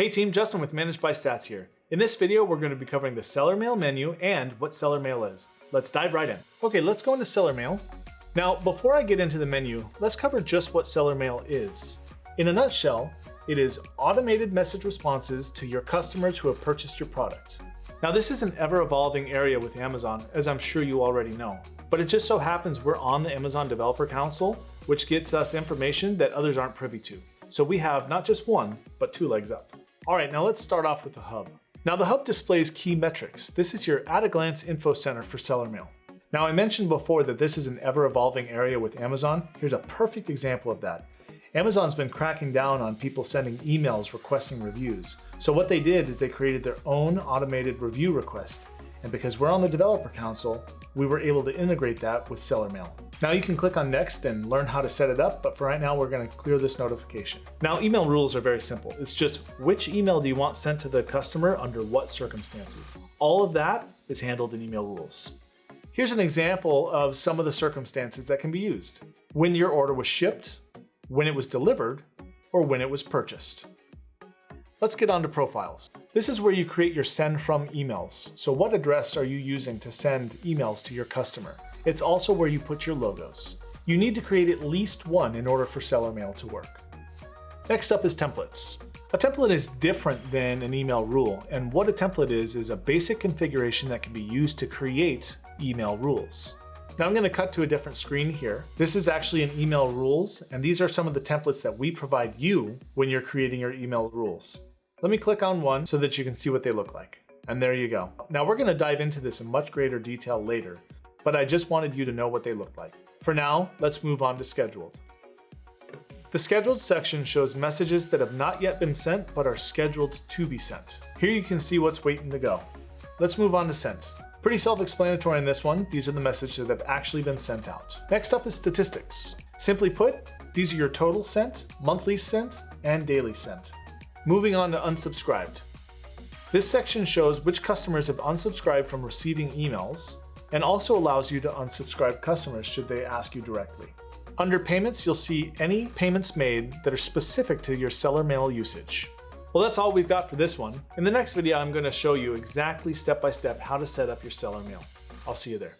Hey team, Justin with ManageByStats here. In this video, we're going to be covering the Seller Mail menu and what Seller Mail is. Let's dive right in. Okay, let's go into Seller Mail. Now, before I get into the menu, let's cover just what Seller Mail is. In a nutshell, it is automated message responses to your customers who have purchased your product. Now this is an ever-evolving area with Amazon, as I'm sure you already know. But it just so happens we're on the Amazon Developer Council, which gets us information that others aren't privy to. So we have not just one, but two legs up. All right, now let's start off with the hub. Now the hub displays key metrics. This is your at-a-glance info center for seller mail. Now I mentioned before that this is an ever-evolving area with Amazon. Here's a perfect example of that. Amazon's been cracking down on people sending emails requesting reviews. So what they did is they created their own automated review request. And because we're on the Developer Council, we were able to integrate that with Seller Mail. Now you can click on next and learn how to set it up, but for right now, we're gonna clear this notification. Now email rules are very simple. It's just which email do you want sent to the customer under what circumstances. All of that is handled in email rules. Here's an example of some of the circumstances that can be used. When your order was shipped, when it was delivered, or when it was purchased. Let's get on to profiles. This is where you create your send from emails. So what address are you using to send emails to your customer? It's also where you put your logos. You need to create at least one in order for seller mail to work. Next up is templates. A template is different than an email rule, and what a template is is a basic configuration that can be used to create email rules. Now I'm going to cut to a different screen here. This is actually an email rules, and these are some of the templates that we provide you when you're creating your email rules. Let me click on one so that you can see what they look like. And there you go. Now we're gonna dive into this in much greater detail later, but I just wanted you to know what they look like. For now, let's move on to scheduled. The scheduled section shows messages that have not yet been sent but are scheduled to be sent. Here you can see what's waiting to go. Let's move on to sent. Pretty self-explanatory in this one. These are the messages that have actually been sent out. Next up is statistics. Simply put, these are your total sent, monthly sent, and daily sent. Moving on to unsubscribed. This section shows which customers have unsubscribed from receiving emails and also allows you to unsubscribe customers should they ask you directly. Under payments, you'll see any payments made that are specific to your seller mail usage. Well, that's all we've got for this one. In the next video, I'm going to show you exactly step by step how to set up your seller mail. I'll see you there.